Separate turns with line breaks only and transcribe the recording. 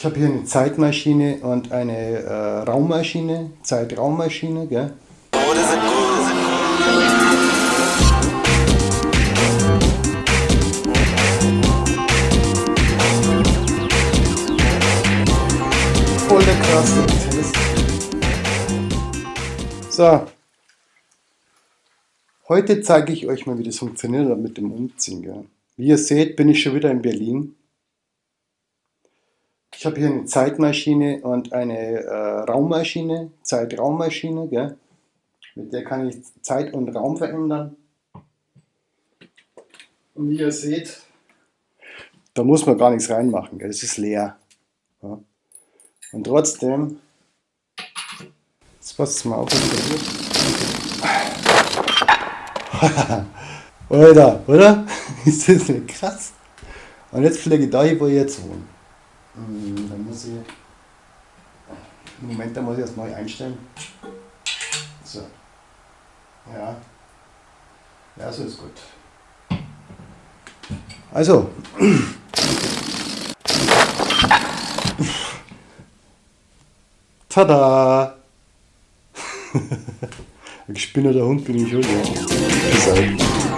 Ich habe hier eine Zeitmaschine und eine äh, Raummaschine, Zeitraummaschine, gell? Der krasse. So. Heute zeige ich euch mal, wie das funktioniert mit dem Umziehen. Gell? Wie ihr seht, bin ich schon wieder in Berlin. Ich habe hier eine Zeitmaschine und eine äh, Raummaschine, Zeitraummaschine, gell? mit der kann ich Zeit und Raum verändern. Und wie ihr seht, da muss man gar nichts reinmachen, gell? das ist leer. Ja? Und trotzdem, jetzt passt mal auf, Alter, oder? ist das nicht krass? Und jetzt fliege ich da wo ich jetzt wohne. Hm, dann muss ich. Moment, da muss ich das neu einstellen. So. Ja. Ja, so ist gut. Also. Tada! Ein gespinnerter Hund bin ich schon. Ja.